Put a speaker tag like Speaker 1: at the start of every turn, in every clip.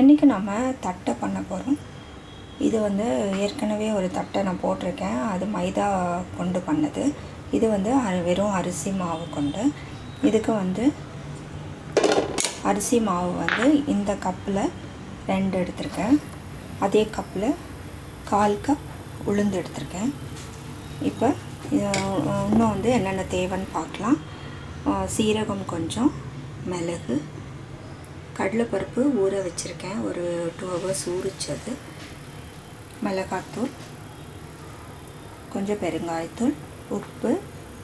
Speaker 1: இன்றைக்கி நம்ம தட்டை பண்ண போகிறோம் இது வந்து ஏற்கனவே ஒரு தட்டை நான் போட்டிருக்கேன். அது மைதா கொண்டு பண்ணது. இது வந்து வெறும் அரிசி மாவு கொண்டு. இதுக்கு வந்து அரிசி மாவு வந்து இந்த கப்பில் ரெண்டு எடுத்திருக்கேன். அதே கப்பில் கால் கப் உளுந்து எடுத்திருக்கேன். இப்போ இன்னும் வந்து என்னென்ன தேவைன்னு பார்க்கலாம். சீரகம் கொஞ்சம் மிளகு கடலைப்பருப்பு ஊற வச்சுருக்கேன். ஒரு டூ ஹவர்ஸ் ஊறிச்சது. மிளகாத்தூள். கொஞ்சம் பெருங்காயத்தூள். உப்பு.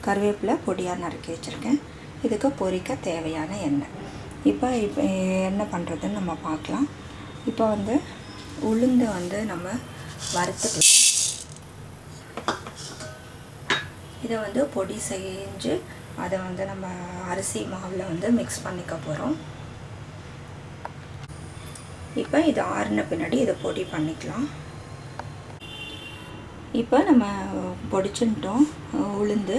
Speaker 1: கருவேப்பிலை பொடியாக நறுக்கி வச்சுருக்கேன். இதுக்கு பொரிக்க தேவையான எண்ணெய். இப்போ இப்போ என்ன பண்ணுறதுன்னு நம்ம பார்க்கலாம். இப்போ வந்து உளுந்து வந்து நம்ம வறுத்துக்கலாம். இதை வந்து பொடி செஞ்சு அதை வந்து நம்ம அரிசி மாவில் வந்து மிக்ஸ் பண்ணிக்க போகிறோம் இப்போ இது ஆறின பின்னாடி இதை பொடி பண்ணிக்கலாம். இப்போ நம்ம பொடிச்சுட்டோம் உளுந்து.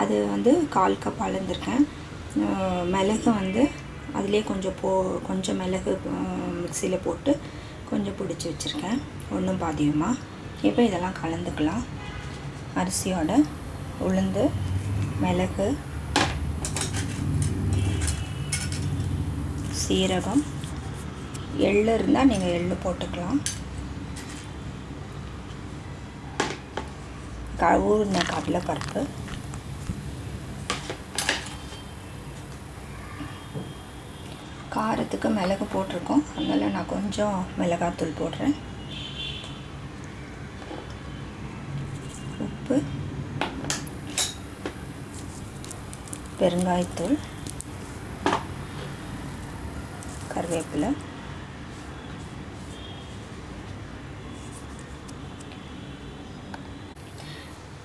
Speaker 1: அது வந்து கால் கப் அளந்திருக்கேன். மிளகு வந்து அதிலே கொஞ்சம் போ கொஞ்சம் மிளகு மிக்சியில் போட்டு கொஞ்சம் பிடிச்சி வச்சுருக்கேன். ஒன்றும் பாதியமாக இப்போ இதெல்லாம் கலந்துக்கலாம். அரிசியோட உளுந்து மிளகு சீரகம். எள்ளு இருந்தால் நீங்கள் எள்ளு போட்டுக்கலாம். க கடலைப்பருப்பு காரத்துக்கு மிளகு போட்டிருக்கோம். அதனால் நான் கொஞ்சம் மிளகாத்தூள் போடுறேன். உப்பு. பெருங்காயத்தூள். கருவேப்பிலை.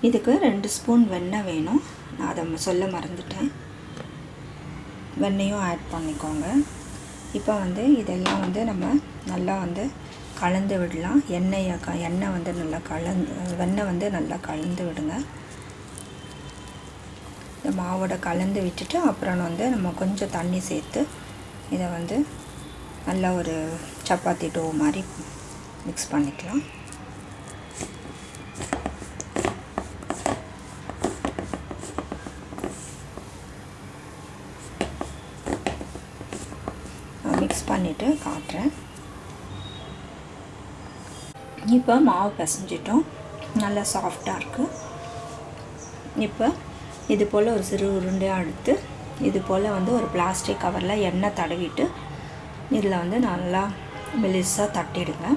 Speaker 1: இதுக்கு ரெண்டு ஸ்பூன் வெண்ணெய் வேணும். நான் அதை சொல்ல மறந்துட்டேன். வெண்ணையும் ஆட் பண்ணிக்கோங்க. இப்போ வந்து இதெல்லாம் வந்து நம்ம நல்லா வந்து கலந்து விடலாம். எண்ணெயை க எண்ணெய் வந்து நல்லா கலந்து வெண்ணெய் வந்து நல்லா கலந்து விடுங்க. இந்த மாவோட கலந்து விட்டுட்டு அப்புறம் வந்து நம்ம கொஞ்சம் தண்ணி சேர்த்து இதை வந்து நல்லா ஒரு சப்பாத்தி டோ மாதிரி மிக்ஸ் பண்ணிக்கலாம். மிக்ஸ் பண்ணிவிட்டு காட்டுறேன். இப்போ மாவு பிசைஞ்சிட்டோம். நல்லா சாஃப்டாக இருக்குது இப்போ இது போல் ஒரு சிறு உருண்டையாக எடுத்து இது போல் வந்து ஒரு பிளாஸ்டிக் கவரில் எண்ணெய் தடவிட்டு இதில் வந்து நல்லா மெலிசாக தட்டிடுங்க.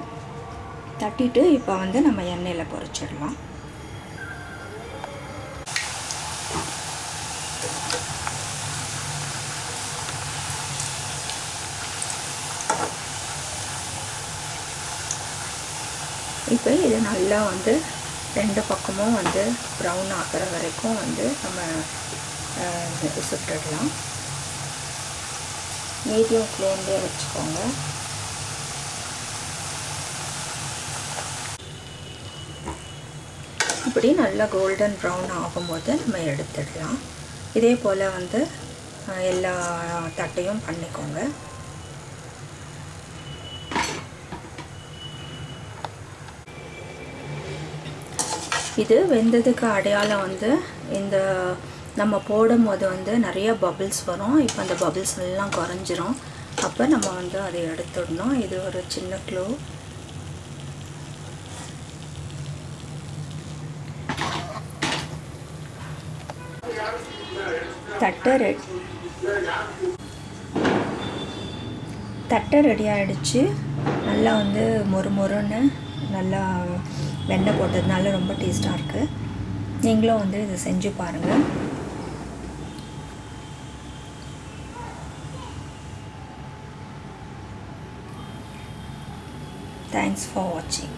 Speaker 1: தட்டிட்டு இப்போ வந்து நம்ம எண்ணெயில் பொரிச்சிடலாம். இப்போ இது நல்லா வந்து ரெண்டு பக்கமும் வந்து ப்ரௌன் ஆகிற வரைக்கும் வந்து நம்ம சுட்டுடலாம். மீடியம் ஃப்ளேம்லேயே வச்சுக்கோங்க. இப்படி நல்லா கோல்டன் ப்ரௌன் ஆகும்போது நம்ம எடுத்துடலாம். இதே போல் வந்து எல்லா தட்டையும் பண்ணிக்கோங்க. இது வெந்ததுக்கு அடையாளம் வந்து இந்த நம்ம போடும்போது வந்து நிறைய பபிள்ஸ் வரும். இப்போ அந்த பபிள்ஸ் எல்லாம் குறைஞ்சிரும். அப்போ நம்ம வந்து அதை எடுத்துடணும். இது ஒரு சின்ன க்ளூ தட்டை ரெட் தட்டை ரெடி ஆகிடுச்சு நல்லா வந்து மொறு மொறுன்னு நல்லா வெண்ணெய் போட்டதுனால ரொம்ப டேஸ்ட்டாக இருக்குது நீங்களும் வந்து இதை செஞ்சு பாருங்கள் தேங்க்ஸ் ஃபார் வாட்சிங்